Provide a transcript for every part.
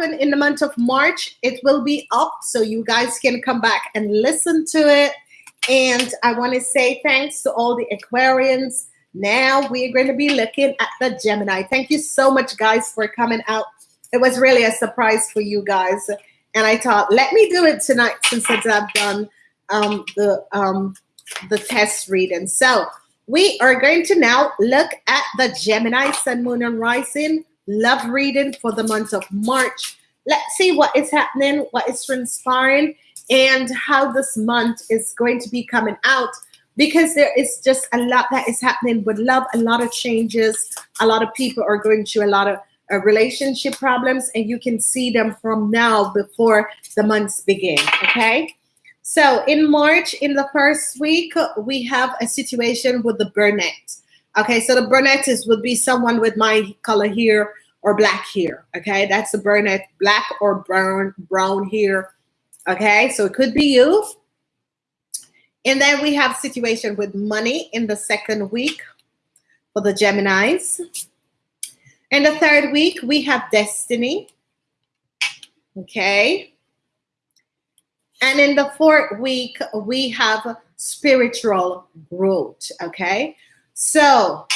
happened in the month of March, it will be up so you guys can come back and listen to it. And I want to say thanks to all the Aquarians. Now we're going to be looking at the Gemini. Thank you so much, guys, for coming out. It was really a surprise for you guys. And I thought, let me do it tonight since I've done um, the, um, the test reading. So we are going to now look at the Gemini Sun, Moon, and Rising love reading for the month of March. Let's see what is happening, what is transpiring, and how this month is going to be coming out because there is just a lot that is happening with love, a lot of changes. A lot of people are going through a lot of uh, relationship problems, and you can see them from now before the months begin. Okay. So in March, in the first week, we have a situation with the brunette. Okay, so the brunette is would be someone with my color here or black here. Okay, that's the brunette, black or brown, brown here. Okay, so it could be you. And then we have situation with money in the second week for the Geminis. In the third week, we have destiny. Okay. And in the fourth week, we have spiritual growth. Okay. So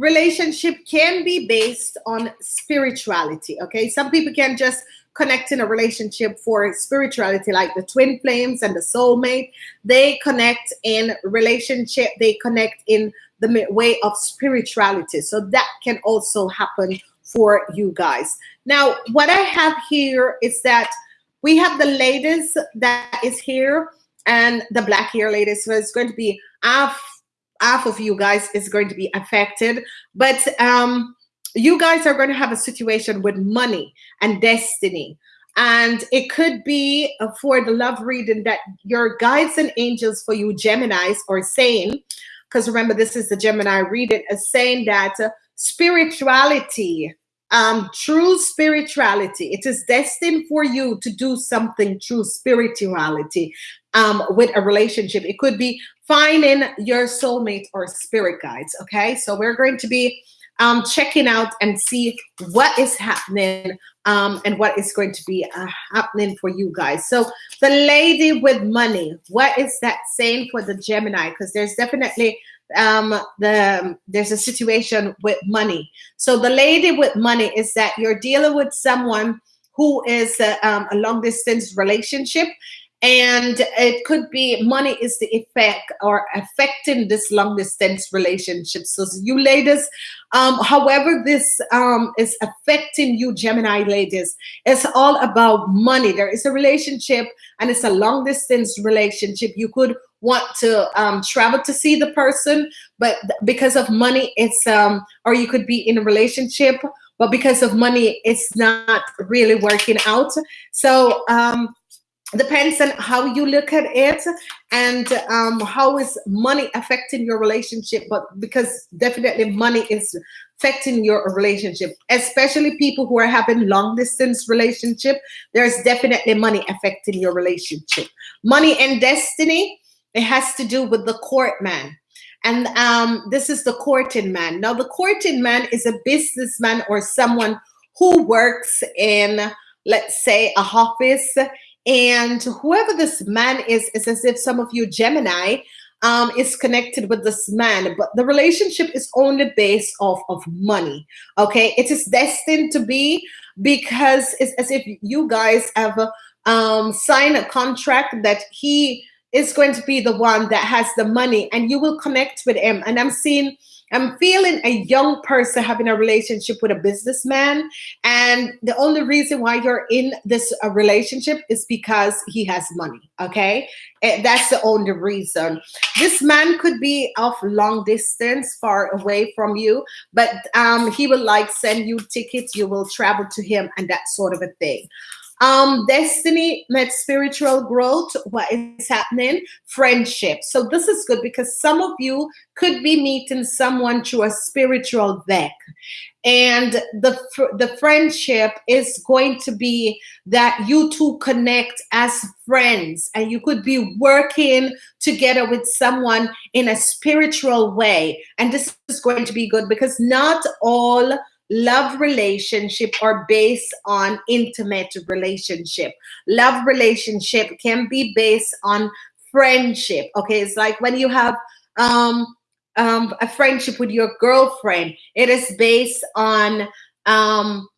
relationship can be based on spirituality. Okay. Some people can just connect in a relationship for spirituality, like the twin flames and the soulmate. They connect in relationship, they connect in the way of spirituality. So that can also happen for you guys. Now, what I have here is that we have the ladies that is here and the black hair ladies. So it's going to be half, half of you guys is going to be affected. But um, you guys are going to have a situation with money and destiny. And it could be uh, for the love reading that your guides and angels for you Geminis are saying, because remember, this is the Gemini reading, is saying that uh, spirituality, um, true spirituality, it is destined for you to do something true spirituality um, with a relationship. It could be finding your soulmate or spirit guides. Okay, so we're going to be um, checking out and see what is happening um, and what is going to be uh, happening for you guys. So the lady with money, what is that saying for the Gemini? Because there's definitely um, the there's a situation with money. So the lady with money is that you're dealing with someone who is a, um, a long distance relationship and it could be money is the effect or affecting this long distance relationship. So you ladies um, however this um, is affecting you gemini ladies it's all about money. There is a relationship and it's a long distance relationship. You could want to um, travel to see the person but because of money it's um or you could be in a relationship but because of money it's not really working out. So um depends on how you look at it and um, how is money affecting your relationship but because definitely money is affecting your relationship especially people who are having long distance relationship there's definitely money affecting your relationship. Money and destiny it has to do with the court man. And um, this is the courting man. Now the courting man is a businessman or someone who works in let's say a office. And whoever this man is, is as if some of you Gemini um, is connected with this man, but the relationship is only based off of money. Okay, it is destined to be because it's as if you guys have um, signed a contract that he is going to be the one that has the money and you will connect with him. And I'm seeing I'm feeling a young person having a relationship with a businessman. And the only reason why you're in this uh, relationship is because he has money. Okay. And that's the only reason. This man could be of long distance, far away from you, but um, he will like send you tickets. You will travel to him and that sort of a thing. Um, destiny met spiritual growth. What is happening? Friendship. So this is good because some of you could be meeting someone through a spiritual deck. And the, the friendship is going to be that you two connect as friends and you could be working together with someone in a spiritual way. And this is going to be good because not all love relationship are based on intimate relationship. Love relationship can be based on friendship. Okay, it's like when you have um, um, a friendship with your girlfriend. It is based on um,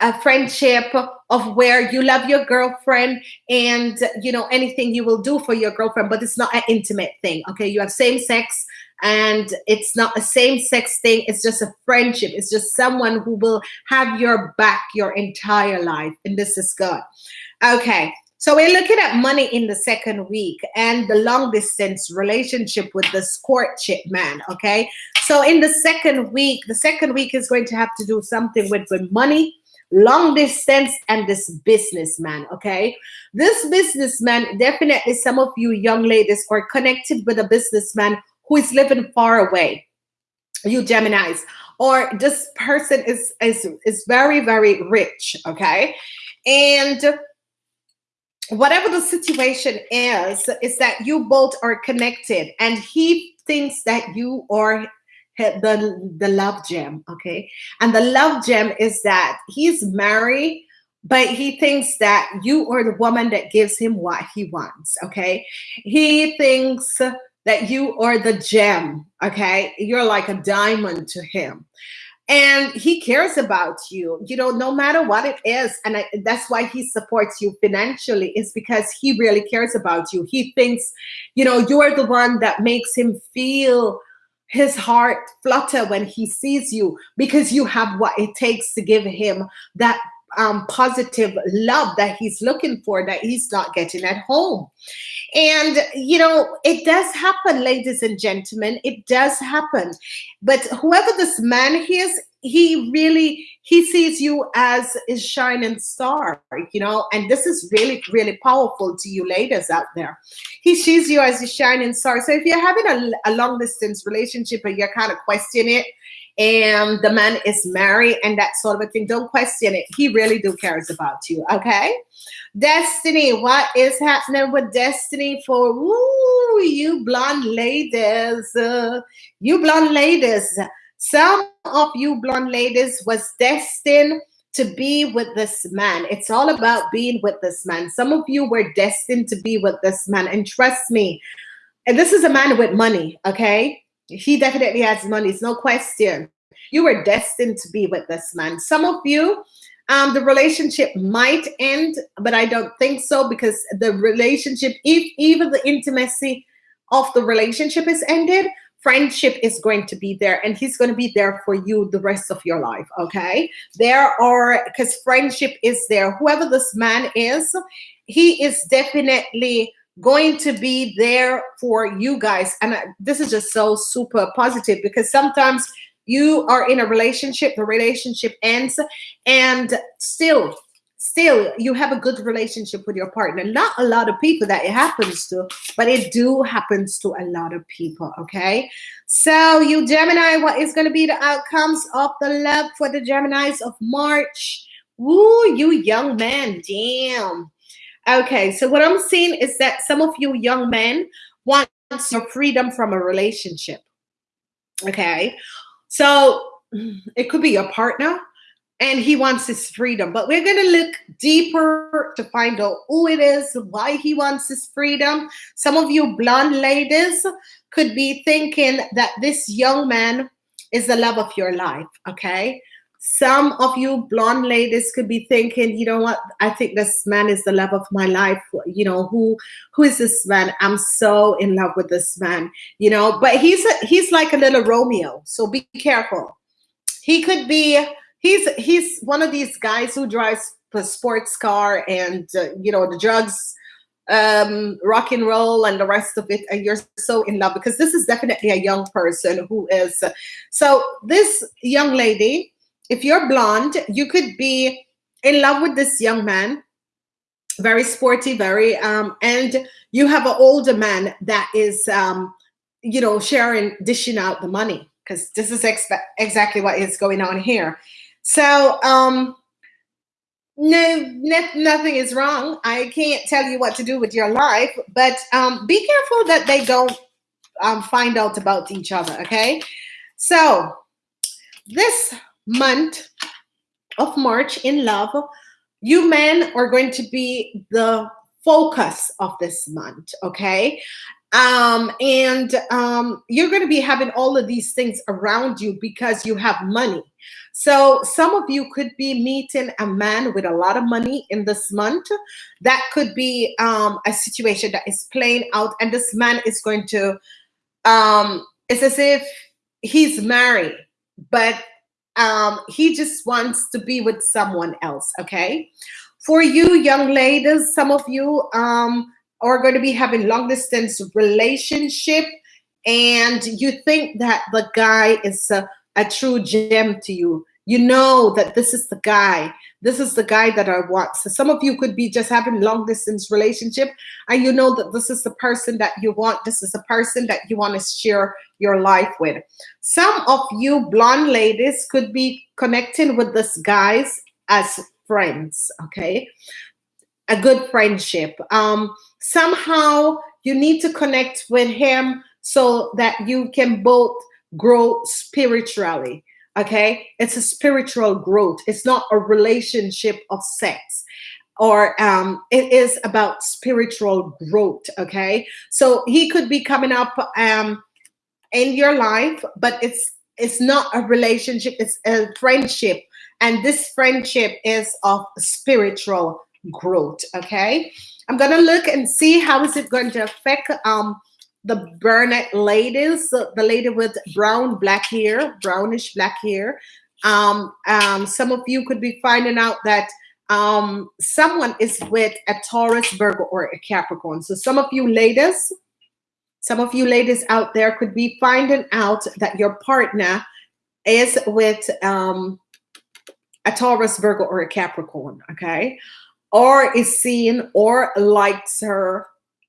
a friendship of where you love your girlfriend and you know anything you will do for your girlfriend but it's not an intimate thing okay? You have same sex and it's not a same sex thing. It's just a friendship. It's just someone who will have your back your entire life. And this is good. Okay. So we're looking at money in the second week and the long distance relationship with the courtship man. Okay. So in the second week, the second week is going to have to do something with, with money, long distance, and this businessman. Okay. This businessman, definitely some of you young ladies are connected with a businessman who is living far away. You Geminis, or this person is is is very very rich. Okay. And whatever the situation is, is that you both are connected and he thinks that you are the, the love gem, okay? And the love gem is that he's married, but he thinks that you are the woman that gives him what he wants, okay? He thinks that you are the gem, okay? You're like a diamond to him and he cares about you you know no matter what it is and I, that's why he supports you financially is because he really cares about you he thinks you know you're the one that makes him feel his heart flutter when he sees you because you have what it takes to give him that um, positive love that he's looking for that he's not getting at home. And, you know, it does happen, ladies and gentlemen, it does happen. But whoever this man is, he really he sees you as a shining star you know and this is really really powerful to you ladies out there he sees you as a shining star so if you're having a, a long distance relationship and you're kind of questioning it and the man is married and that sort of a thing, don't question it. He really do cares about you. Okay. Destiny, what is happening with destiny for ooh, you blonde ladies? Uh, you blonde ladies. Some of you blonde ladies was destined to be with this man. It's all about being with this man. Some of you were destined to be with this man. And trust me, and this is a man with money, okay? He definitely has money, it's no question. You were destined to be with this man. Some of you, um, the relationship might end, but I don't think so because the relationship, if even the intimacy of the relationship is ended, friendship is going to be there and he's going to be there for you the rest of your life okay there are because friendship is there whoever this man is he is definitely going to be there for you guys. And this is just so super positive because sometimes you are in a relationship, the relationship ends, and still, still you have a good relationship with your partner. Not a lot of people that it happens to, but it do happens to a lot of people, okay? So you Gemini, what is going to be the outcomes of the love for the Geminis of March? Woo, you young man, damn. Okay, so what I'm seeing is that some of you young men want your freedom from a relationship. Okay, so it could be your partner and he wants his freedom, but we're going to look deeper to find out who it is, why he wants his freedom. Some of you blonde ladies could be thinking that this young man is the love of your life. Okay, some of you blonde ladies could be thinking, you know what? I think this man is the love of my life. You know, who who is this man? I'm so in love with this man, you know, but he's a, he's like a little Romeo. So be careful. He could be he's he's one of these guys who drives a sports car and uh, you know, the drugs um rock and roll and the rest of it and you're so in love because this is definitely a young person who is so this young lady if you're blonde, you could be in love with this young man, very sporty, very, um, and you have an older man that is, um, you know, sharing, dishing out the money because this is exactly what is going on here. So, um, no, nothing is wrong. I can't tell you what to do with your life, but um, be careful that they don't um, find out about each other. Okay. So, this month of March in love, you men are going to be the focus of this month, okay? Um, and um, you're going to be having all of these things around you because you have money. So some of you could be meeting a man with a lot of money in this month. That could be um, a situation that is playing out, and this man is going to. Um, it's as if he's married, but um, he just wants to be with someone else. Okay, for you young ladies, some of you um, are going to be having long distance relationship, and you think that the guy is a, a true gem to you. You know that this is the guy. This is the guy that I want. So some of you could be just having long distance relationship, and you know that this is the person that you want. This is the person that you want to share your life with. Some of you blonde ladies could be connecting with this guys as friends. Okay, a good friendship. Um, somehow you need to connect with him so that you can both grow spiritually. Okay, it's a spiritual growth. It's not a relationship of sex or um, it is about spiritual growth. Okay, so he could be coming up um, in your life, but it's it's not a relationship. It's a friendship, and this friendship is of spiritual growth. Okay, I'm gonna look and see how is it going to affect um the Burnett ladies, the, the lady with brown black hair, brownish black hair. Um, um, some of you could be finding out that um, someone is with a Taurus, Virgo, or a Capricorn. So some of you ladies, some of you ladies out there could be finding out that your partner is with um, a Taurus, Virgo, or a Capricorn, okay? Or is seeing or likes her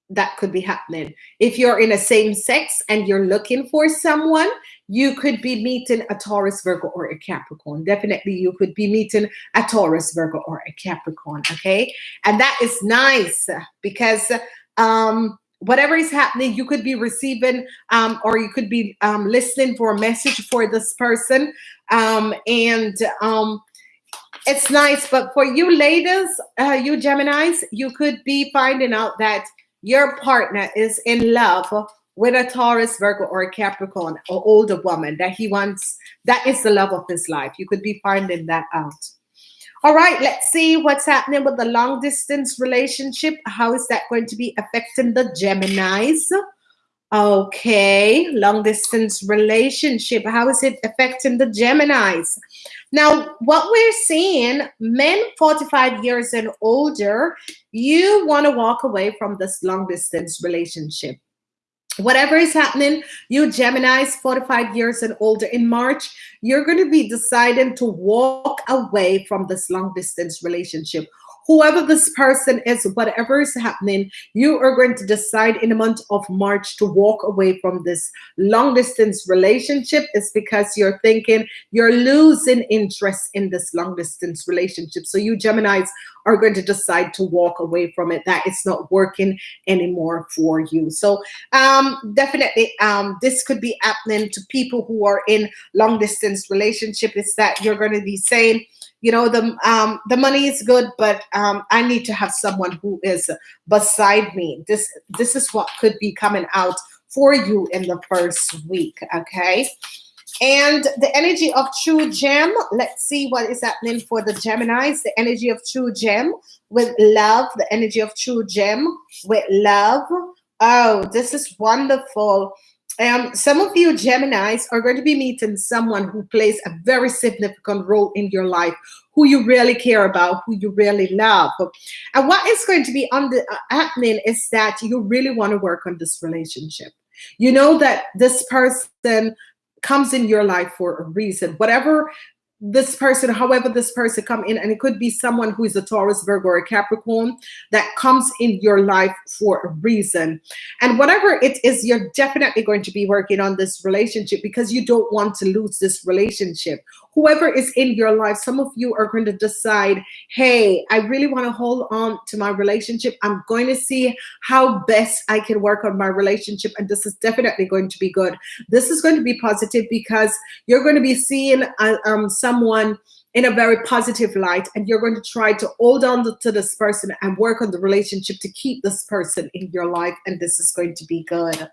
that could be happening. If you're in a same sex and you're looking for someone, you could be meeting a Taurus, Virgo, or a Capricorn. Definitely, you could be meeting a Taurus, Virgo, or a Capricorn. Okay. And that is nice because um, whatever is happening, you could be receiving um, or you could be um, listening for a message for this person. Um, and um, it's nice. But for you ladies, uh, you Geminis, you could be finding out that your partner is in love with a Taurus, Virgo, or a Capricorn, or older woman that he wants, that is the love of his life. You could be finding that out. All right, let's see what's happening with the long distance relationship. How is that going to be affecting the Geminis? Okay, long distance relationship. How is it affecting the Geminis? Now, what we're seeing, men 45 years and older, you want to walk away from this long distance relationship. Whatever is happening, you Geminis 45 years and older in March, you're going to be deciding to walk away from this long distance relationship whoever this person is, whatever is happening, you are going to decide in the month of March to walk away from this long distance relationship. It's because you're thinking you're losing interest in this long distance relationship. So you Geminis are going to decide to walk away from it, that it's not working anymore for you. So um, definitely um, this could be happening to people who are in long distance relationship is that you're going to be saying, you know the um the money is good but um i need to have someone who is beside me. This this is what could be coming out for you in the first week okay? And the energy of true gem let's see what is happening for the geminis. The energy of true gem with love the energy of true gem with love. Oh this is wonderful um, some of you Geminis are going to be meeting someone who plays a very significant role in your life, who you really care about, who you really love. And what is going to be on the, uh, happening is that you really want to work on this relationship. You know that this person comes in your life for a reason. Whatever this person, however this person come in, and it could be someone who is a Taurus, Virgo, or a Capricorn that comes in your life for a reason. And whatever it is, you're definitely going to be working on this relationship because you don't want to lose this relationship. Whoever is in your life, some of you are going to decide, hey, I really want to hold on to my relationship. I'm going to see how best I can work on my relationship. And this is definitely going to be good. This is going to be positive because you're going to be seeing uh, um, someone in a very positive light and you're going to try to hold on to this person and work on the relationship to keep this person in your life and this is going to be good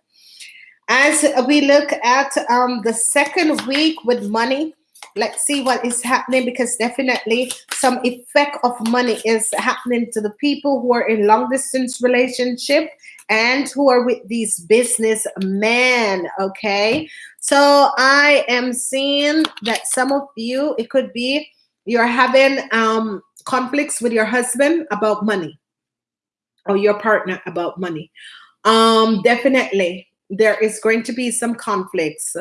as we look at um, the second week with money let's see what is happening because definitely some effect of money is happening to the people who are in long distance relationship and who are with these business men okay so i am seeing that some of you it could be you're having um, conflicts with your husband about money or your partner about money. Um, definitely, there is going to be some conflicts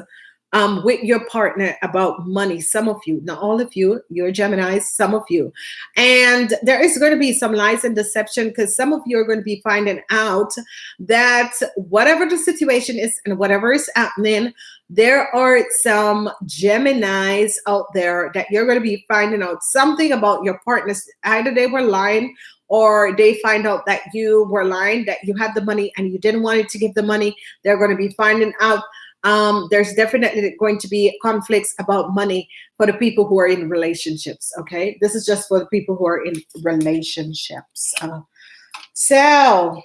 um, with your partner about money. Some of you, not all of you, you're Geminis, some of you. And there is going to be some lies and deception because some of you are going to be finding out that whatever the situation is and whatever is happening, there are some Geminis out there that you're going to be finding out something about your partners. Either they were lying or they find out that you were lying, that you had the money and you didn't want to give the money. They're going to be finding out um, there's definitely going to be conflicts about money for the people who are in relationships. Okay, this is just for the people who are in relationships. Uh, so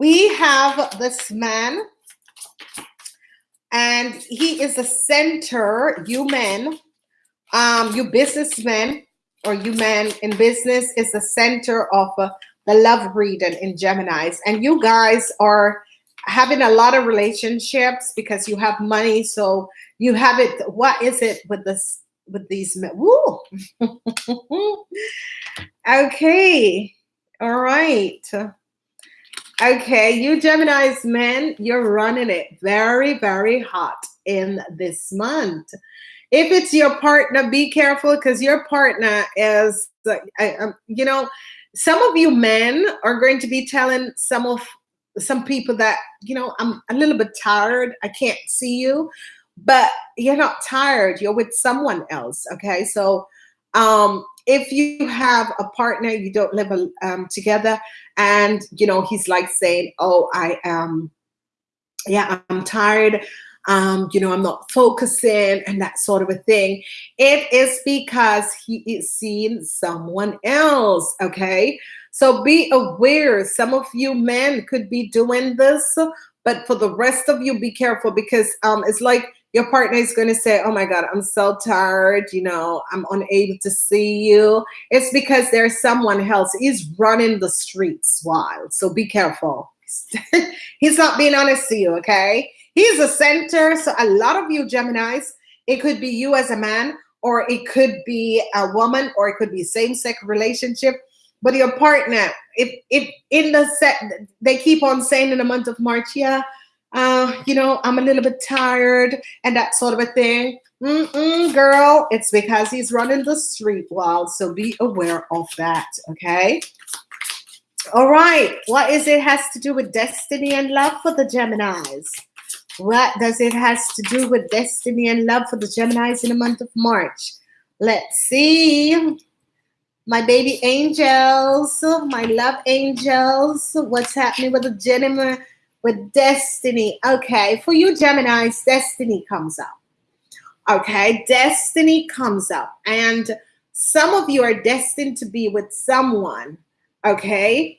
we have this man, and he is the center. You men, um, you businessmen, or you men in business is the center of uh, the love reading in Gemini's, and you guys are having a lot of relationships because you have money so you have it what is it with this with these Woo! okay all right okay you gemini's men you're running it very very hot in this month if it's your partner be careful because your partner is um, you know some of you men are going to be telling some of some people that you know i'm a little bit tired i can't see you but you're not tired you're with someone else okay so um if you have a partner you don't live um, together and you know he's like saying oh i am yeah i'm tired um, you know, I'm not focusing and that sort of a thing. It is because he is seeing someone else, okay? So be aware. Some of you men could be doing this, but for the rest of you, be careful because um, it's like your partner is going to say, Oh my God, I'm so tired. You know, I'm unable to see you. It's because there's someone else. He's running the streets wild. So be careful. He's not being honest to you, okay? He's a center. So a lot of you Geminis, it could be you as a man, or it could be a woman, or it could be same-sex relationship but your partner, if if in the set they keep on saying in the month of March, yeah, uh, you know, I'm a little bit tired and that sort of a thing. Mm-mm, girl, it's because he's running the street wild. So be aware of that. Okay. All right. What is it has to do with destiny and love for the Geminis? What does it has to do with destiny and love for the Geminis in the month of March? Let's see my baby angels, my love angels. What's happening with the Gemini, with destiny? Okay, for you Geminis, destiny comes up. Okay, destiny comes up. And some of you are destined to be with someone. Okay,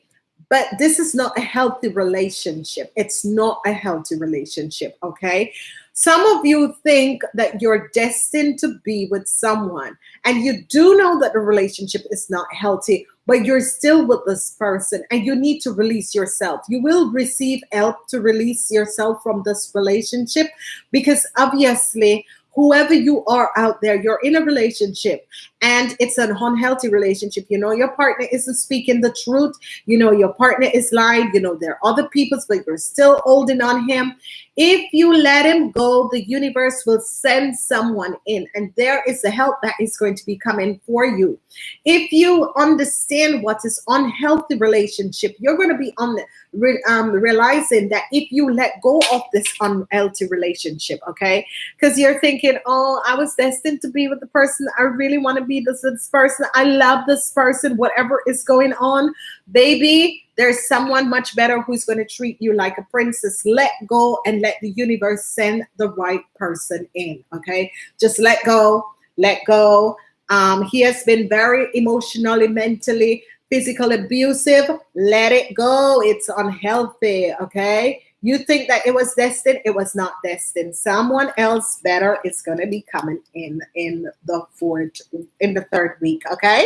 but this is not a healthy relationship. It's not a healthy relationship. Okay, some of you think that you're destined to be with someone and you do know that the relationship is not healthy, but you're still with this person and you need to release yourself. You will receive help to release yourself from this relationship because obviously whoever you are out there, you're in a relationship and it's an unhealthy relationship. You know, your partner isn't speaking the truth. You know, your partner is lying. You know, there are other people's, but you're still holding on him. If you let him go, the universe will send someone in, and there is the help that is going to be coming for you. If you understand what is unhealthy relationship, you're going to be on um, realizing that if you let go of this unhealthy relationship, okay, because you're thinking, oh, I was destined to be with the person. I really want to be this, this person. I love this person. Whatever is going on, baby, there's someone much better who's going to treat you like a princess. Let go and let the universe send the right person in. Okay, just let go, let go. Um, he has been very emotionally, mentally, physical abusive. Let it go. It's unhealthy. Okay. You think that it was destined, it was not destined. Someone else better is going to be coming in in the fourth, in the third week. Okay.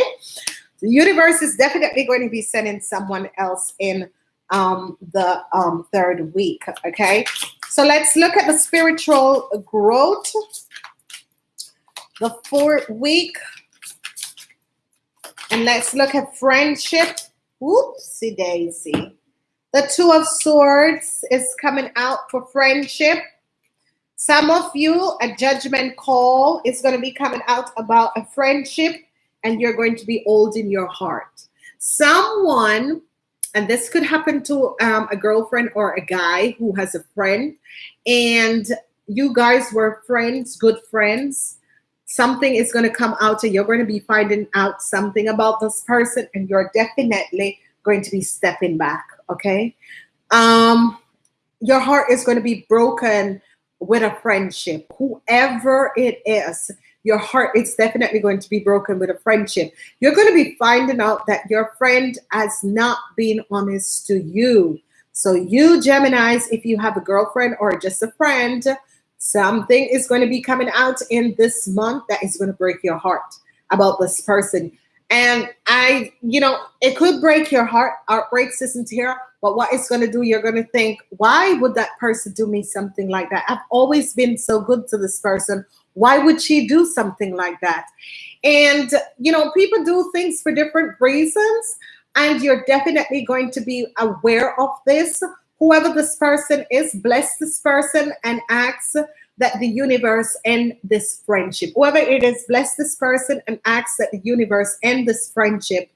The universe is definitely going to be sending someone else in um, the um, third week. Okay, so let's look at the spiritual growth. The fourth week, and let's look at friendship. Whoopsie daisy. The Two of Swords is coming out for friendship. Some of you, a judgment call is going to be coming out about a friendship and you're going to be old in your heart. Someone, and this could happen to um, a girlfriend or a guy who has a friend, and you guys were friends, good friends. Something is going to come out, and you're going to be finding out something about this person, and you're definitely going to be stepping back. Okay. Um, your heart is going to be broken with a friendship, whoever it is your heart is definitely going to be broken with a friendship. You're going to be finding out that your friend has not been honest to you. So, you Geminis, if you have a girlfriend or just a friend, something is going to be coming out in this month that is going to break your heart about this person. And I, you know, it could break your heart. Outbreaks isn't here, but what it's going to do, you're going to think, why would that person do me something like that? I've always been so good to this person. Why would she do something like that? And, you know, people do things for different reasons, and you're definitely going to be aware of this. Whoever this person is, bless this person and ask that the universe end this friendship. Whoever it is, bless this person and ask that the universe end this friendship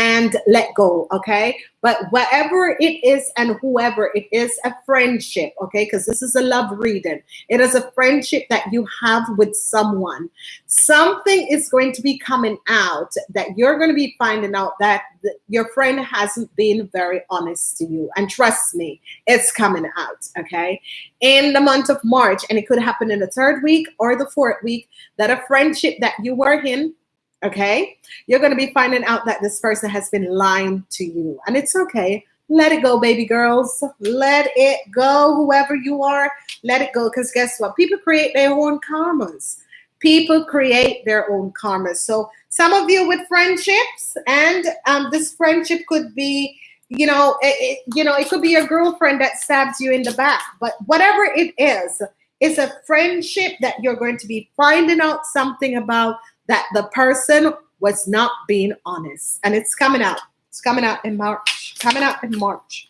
and let go, okay? But whatever it is and whoever it is, a friendship, okay? Because this is a love reading. It is a friendship that you have with someone. Something is going to be coming out that you're going to be finding out that your friend hasn't been very honest to you. And trust me, it's coming out, okay? In the month of March, and it could happen in the third week or the fourth week, that a friendship that you were in okay? You're going to be finding out that this person has been lying to you. And it's okay. Let it go, baby girls. Let it go, whoever you are. Let it go. Because guess what? People create their own karmas. People create their own karmas. So some of you with friendships, and um, this friendship could be, you know, it, it, you know, it could be your girlfriend that stabs you in the back. But whatever it is, it's a friendship that you're going to be finding out something about that the person was not being honest. And it's coming out. It's coming out in March. Coming out in March.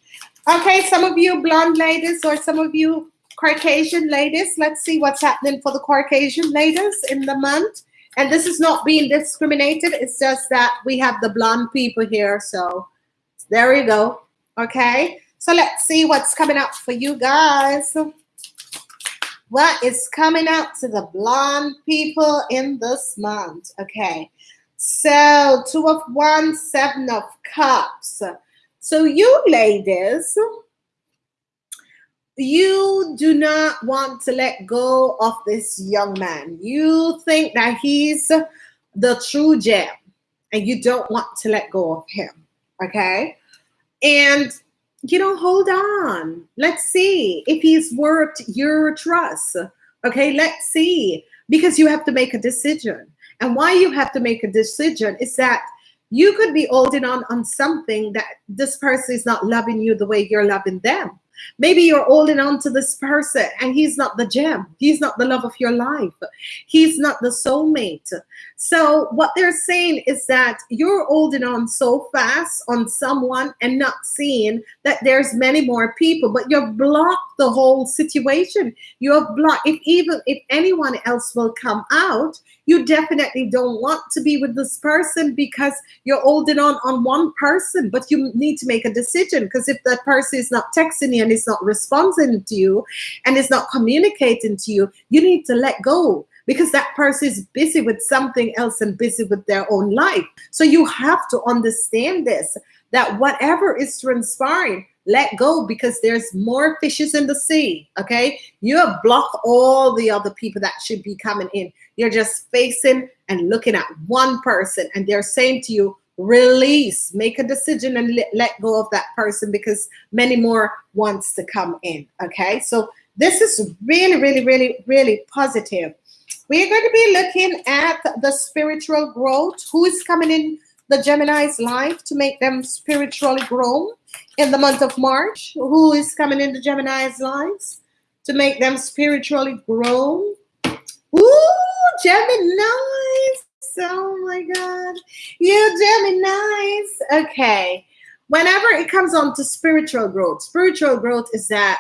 Okay, some of you blonde ladies or some of you Caucasian ladies, let's see what's happening for the Caucasian ladies in the month. And this is not being discriminated. It's just that we have the blonde people here. So there we go. Okay. So let's see what's coming up for you guys what is coming out to the blonde people in this month. Okay. So, two of wands, seven of cups. So, you ladies, you do not want to let go of this young man. You think that he's the true gem and you don't want to let go of him. Okay. And you know, hold on. Let's see if he's worth your trust. Okay, let's see. Because you have to make a decision. And why you have to make a decision is that you could be holding on on something that this person is not loving you the way you're loving them. Maybe you're holding on to this person and he's not the gem. He's not the love of your life. He's not the soulmate. So what they're saying is that you're holding on so fast on someone and not seeing that there's many more people, but you've blocked the whole situation. You have blocked if even if anyone else will come out, you definitely don't want to be with this person because you're holding on on one person, but you need to make a decision because if that person is not texting you and is not responding to you and is not communicating to you, you need to let go because that person is busy with something else and busy with their own life. So you have to understand this that whatever is transpiring, let go because there's more fishes in the sea. Okay. You have blocked all the other people that should be coming in. You're just facing and looking at one person, and they're saying to you, release, make a decision and let, let go of that person because many more wants to come in. Okay. So this is really, really, really, really positive. We're going to be looking at the spiritual growth. Who is coming in the Gemini's life to make them spiritually grow in the month of March? Who is coming in the Gemini's lives to make them spiritually grow? Ooh, Gemini's. Oh my God. You Gemini's. Okay. Whenever it comes on to spiritual growth, spiritual growth is that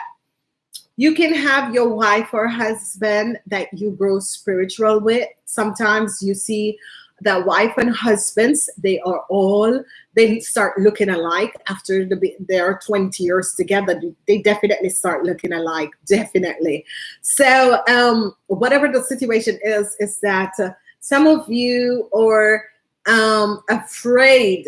you can have your wife or husband that you grow spiritual with. Sometimes you see the wife and husbands, they are all, they start looking alike after the, they are 20 years together. They definitely start looking alike, definitely. So um, whatever the situation is, is that uh, some of you are um, afraid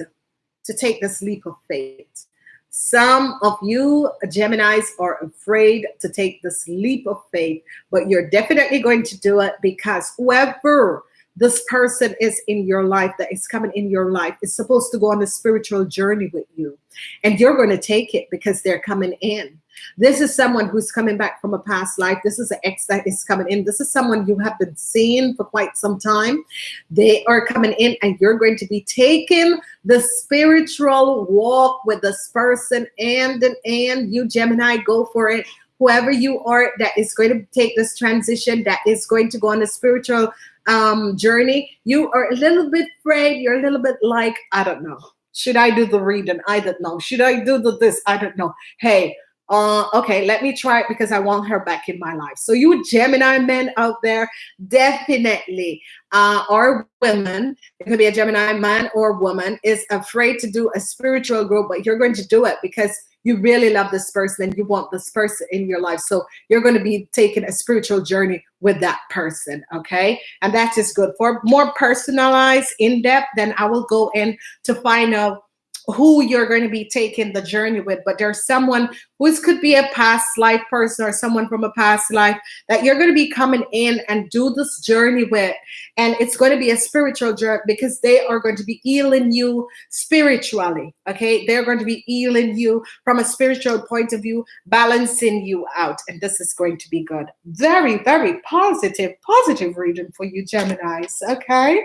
to take this leap of faith. Some of you Geminis are afraid to take this leap of faith, but you're definitely going to do it because whoever this person is in your life that is coming in your life is supposed to go on a spiritual journey with you and you're going to take it because they're coming in this is someone who's coming back from a past life. This is an ex that is coming in. This is someone you have been seeing for quite some time. They are coming in and you're going to be taking the spiritual walk with this person and and you Gemini go for it whoever you are that is going to take this transition that is going to go on a spiritual um journey you are a little bit afraid you're a little bit like i don't know should i do the reading i don't know should i do the this i don't know hey uh, okay, let me try it because I want her back in my life. So you Gemini men out there, definitely uh, or women, it could be a Gemini man or woman, is afraid to do a spiritual group, but you're going to do it because you really love this person and you want this person in your life. So you're going to be taking a spiritual journey with that person. Okay. And that is good. For more personalized, in depth, then I will go in to find out who you're going to be taking the journey with, but there's someone who could be a past life person or someone from a past life that you're going to be coming in and do this journey with. And it's going to be a spiritual journey because they are going to be healing you spiritually. Okay. They're going to be healing you from a spiritual point of view, balancing you out. And this is going to be good. Very, very positive, positive reading for you, Geminis. Okay.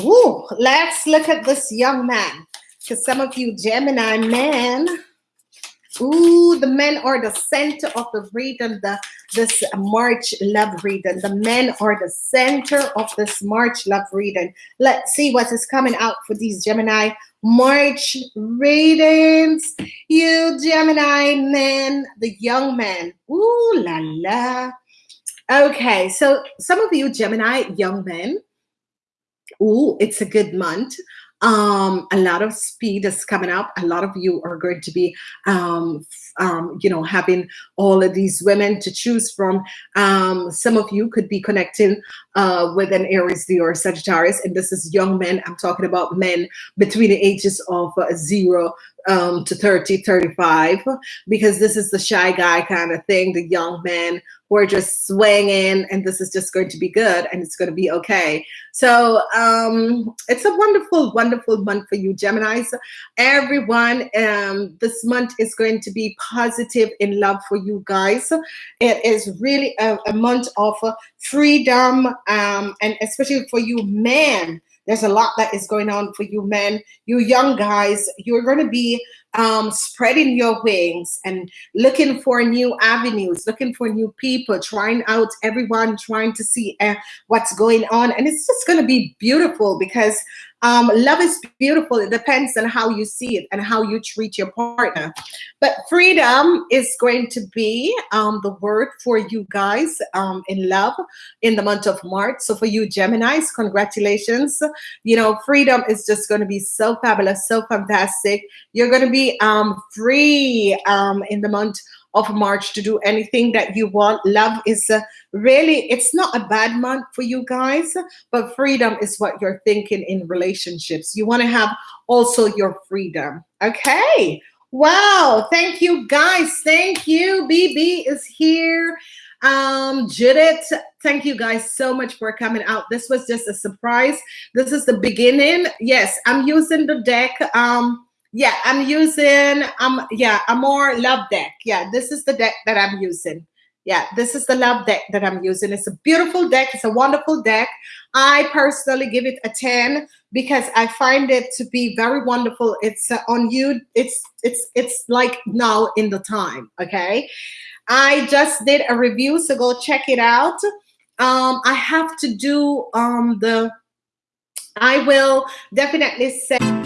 Ooh, let's look at this young man. Because some of you Gemini men, ooh, the men are the center of the reading, the this March love reading. The men are the center of this March love reading. Let's see what is coming out for these Gemini March readings. You Gemini men, the young men. Ooh la la. Okay, so some of you Gemini young men, oh, it's a good month. Um, a lot of speed is coming up. A lot of you are going to be, um, um, you know, having all of these women to choose from. Um, some of you could be connecting uh, with an Aries, or Sagittarius, and this is young men. I'm talking about men between the ages of uh, zero um, to 30, 35, because this is the shy guy kind of thing, the young men we're just swinging and this is just going to be good and it's going to be okay. So um, it's a wonderful, wonderful month for you, Geminis. Everyone, um, this month is going to be positive in love for you guys. It is really a, a month of freedom um, and especially for you men There's a lot that is going on for you men, you young guys. You're going to be um, spreading your wings and looking for new avenues, looking for new people, trying out everyone, trying to see uh, what's going on. And it's just going to be beautiful because um, love is beautiful. It depends on how you see it and how you treat your partner. But freedom is going to be um, the word for you guys um, in love in the month of March. So for you Geminis, congratulations. You know, freedom is just going to be so fabulous, so fantastic. You're going to be um, free um, in the month of March to do anything that you want. Love is uh, really, it's not a bad month for you guys, but freedom is what you're thinking in relationships. You want to have also your freedom. Okay. Wow. Thank you guys. Thank you. BB is here. Um, Judith, thank you guys so much for coming out. This was just a surprise. This is the beginning. Yes, I'm using the deck. Um, yeah, I'm using um yeah, a more love deck. Yeah, this is the deck that I'm using. Yeah, this is the love deck that I'm using. It's a beautiful deck. It's a wonderful deck. I personally give it a 10 because I find it to be very wonderful. It's uh, on you. It's it's it's like now in the time, okay? I just did a review, so go check it out. Um, I have to do um the I will definitely say